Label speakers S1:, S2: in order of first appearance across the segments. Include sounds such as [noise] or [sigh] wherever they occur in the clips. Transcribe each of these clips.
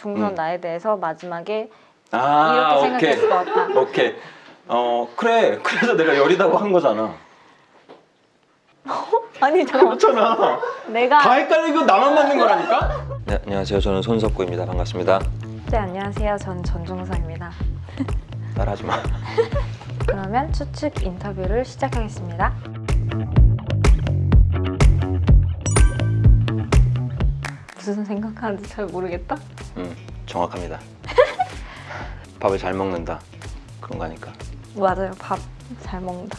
S1: 종선
S2: 음.
S1: 나에 대해서 마지막에
S2: 아
S1: 이렇게 생각했을 것 같다. [laughs]
S2: 오케이. 어 그래. 그래서 내가 열이다고 한 거잖아. [laughs]
S1: 아니 잠깐만.
S2: 그렇잖아.
S1: 내가
S2: 다 헷갈리고 나만 맞는 거라니까? [laughs] 네 안녕하세요. 저는 손석구입니다. 반갑습니다.
S1: 네 안녕하세요. 전 전종서입니다.
S2: 따라하지 마.
S1: 그러면 추측 인터뷰를 시작하겠습니다 무슨 생각하는지 잘 모르겠다.
S2: 음, 정확합니다. [laughs] 밥을 잘 먹는다. 그런 거 아닐까?
S1: 맞아요. 밥 잘 먹는다.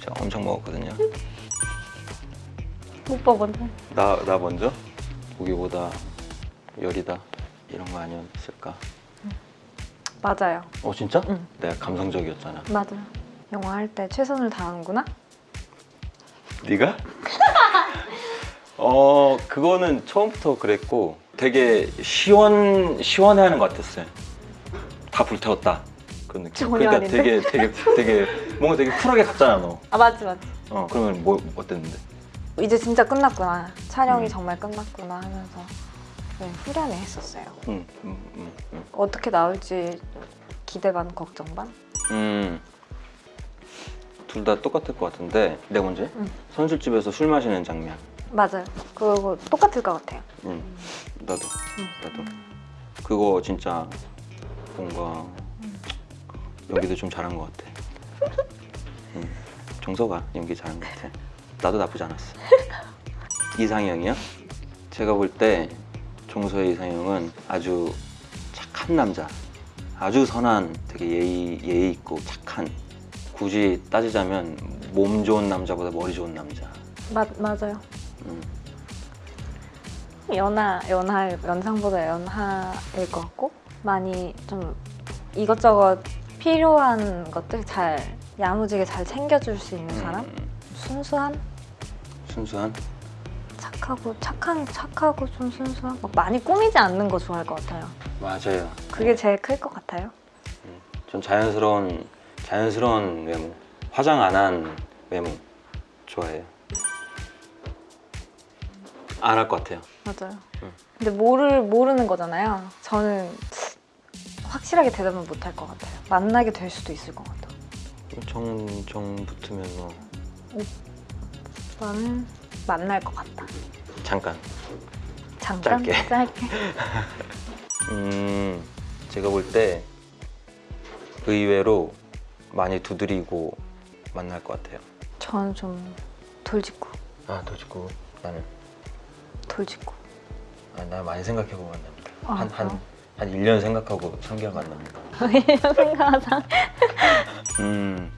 S2: 제가 엄청 먹었거든요. [laughs]
S1: 오빠 먼저.
S2: 나, 나 먼저? 고기보다 열이다. 이런 거 아니었을까?
S1: 맞아요.
S2: 어 진짜?
S1: 응.
S2: 내가 감성적이었잖아.
S1: 맞아요. 영화 할 때 최선을 다하는구나?
S2: 네가? 어 그거는 처음부터 그랬고 되게 시원 시원해 하는 것 같았어요. 다 불태웠다 그런 느낌. 그러니까
S1: 아닌데?
S2: 되게 되게 되게 뭔가 되게 쿨하게 갔잖아 너.
S1: 아 맞지 맞지
S2: 어 그러면 뭐 어땠는데?
S1: 이제 진짜 끝났구나 촬영이
S2: 음.
S1: 정말 끝났구나 하면서 네, 후련해 했었어요
S2: 음, 음, 음, 음.
S1: 어떻게 나올지 기대 반 걱정 반
S2: 음. 둘 다 똑같을 것 같은데 내가 먼저? 선술집에서 술 마시는 장면.
S1: 맞아요 그거 똑같을 것 같아요
S2: 응. 나도. 나도. 그거 진짜 뭔가 연기도 좀 잘한 것 같아. [laughs] 응. 정서가 연기 잘한 것 같아. 나도 나쁘지 않았어. [laughs] 이상형이요? 제가 볼때 종서의 이상형은 아주 착한 남자. 아주 선한, 되게 예의, 예의 있고 착한. 굳이 따지자면 몸 좋은 남자보다 머리 좋은 남자.
S1: 맞, 맞아요
S2: 음.
S1: 연하 연하 연상보다 연하일 것 같고 많이 좀 이것저것 필요한 것들 잘 야무지게 잘 챙겨줄 수 있는 사람?
S2: 음,
S1: 순수한?
S2: 순수한?
S1: 착하고 착한 착하고 좀 순수한? 막 많이 꾸미지 않는 거 좋아할 것 같아요.
S2: 맞아요.
S1: 그게 제일 클 것 같아요.
S2: 좀 자연스러운 자연스러운 외모. 화장 안 한 외모 좋아해요 안 할 것 같아요.
S1: 맞아요.
S2: 응.
S1: 근데 모를 모르는 거잖아요. 저는 확실하게 대답은 못 할 것 같아요. 만나게 될 수도 있을 것 같아요.
S2: 정정 붙으면 뭐?
S1: 나는 만날 것 같다.
S2: 잠깐.
S1: 잠깐?
S2: 짧게. [laughs]
S1: 짧게? [laughs]
S2: 음 제가 볼 때 의외로 많이 두드리고 만날 것 같아요.
S1: 저는 좀 돌직구.
S2: 아 도직구. 나는
S1: 돌직구
S2: 아, 나 많이 생각해보고 만납니다
S1: 아,
S2: 한 한? 한 1년 생각하고 3개월 만납니다
S1: 생각하자
S2: 음,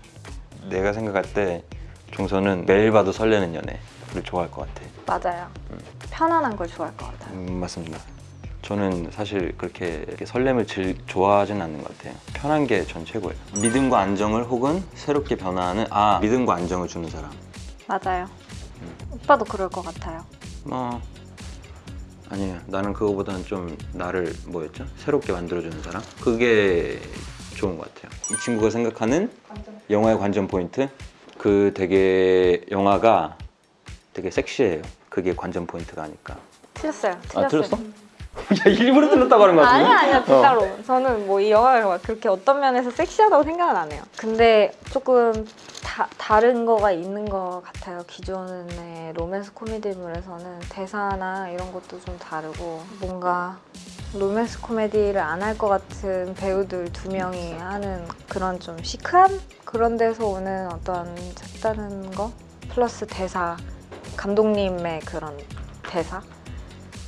S2: 내가 생각할 때 종서는 매일 봐도 설레는 연애를 좋아할 것 같아.
S1: 맞아요 편안한 걸 좋아할 것 같아요
S2: 음, 맞습니다. 저는 사실 그렇게 설렘을 즐, 좋아하진 않는 것 같아요. 편한 게 전 최고예요. 믿음과 안정을 혹은 새롭게 변화하는 아 믿음과 안정을 주는 사람.
S1: 맞아요
S2: 음.
S1: 오빠도 그럴 것 같아요
S2: 뭐 아니에요. 나는 그거보다는 좀 나를 뭐였죠? 새롭게 만들어주는 사람. 그게 좋은 것 같아요. 이 친구가 생각하는 영화의 관전 포인트 그 되게 영화가 되게 섹시해요. 그게 관전 포인트가 아닐까.
S1: 틀렸어요 틀렸어요
S2: 아 틀렸어? 야 일부러 틀렸다고 하는 거 같은데?
S1: 아니야 아니야 진짜로. 저는 뭐 이 영화가 막 그렇게 어떤 면에서 섹시하다고 생각은 안 해요. 근데 조금 다, 다른 거가 있는 것 같아요 기존의 로맨스 코미디물에서는. 대사나 이런 것도 좀 다르고 뭔가 로맨스 코미디를 안 할 것 같은 배우들 두 명이 하는 그런 좀 시크한 그런 데서 오는 어떤 색다른 거? 플러스 대사 감독님의 그런 대사?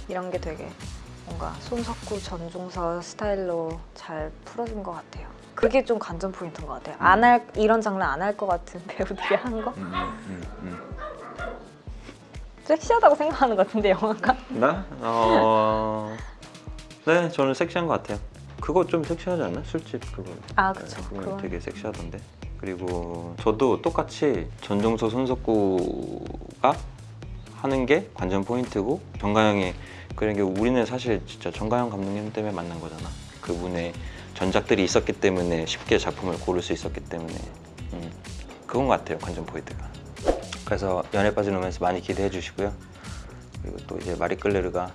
S1: 이런 게 되게 뭔가 손석구 전종서 스타일로 잘 풀어진 것 같아요. 그게 좀 관전 포인트인 것 같아요. 안 할 이런 장르 안할 것 같은 [laughs] 배우들이 한 거.
S2: 음, 음, 음.
S1: 섹시하다고 생각하는 것 같은데 영화가.
S2: 나? 어... 네 저는 섹시한 것 같아요. 그거 좀 섹시하지 않나? 술집 그거.
S1: 아 그쵸.
S2: 그거
S1: 그건
S2: 되게 섹시하던데. 그리고 저도 똑같이 전종서 손석구가 하는 게 관전 포인트고 정가영이 그런 게 우리는 사실 진짜 정가영 감독님 때문에 만난 거잖아. 그분의 전작들이 있었기 때문에 쉽게 작품을 고를 수 있었기 때문에 음, 그건 것 같아요 관전 포인트가. 그래서 연애 빠진 로맨스 많이 기대해 주시고요. 그리고 또 이제 마리 끌레르가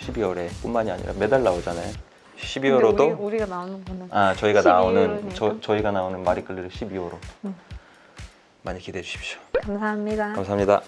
S2: 12월에 뿐만이 아니라 매달 나오잖아요.
S1: 근데
S2: 12월호도
S1: 우리, 가 나오는 거는
S2: 아 저희가
S1: 12월이니까.
S2: 나오는 저, 저희가 나오는 마리끌리를 12호로
S1: 음.
S2: 많이 기대해 주십시오.
S1: 감사합니다.
S2: 감사합니다.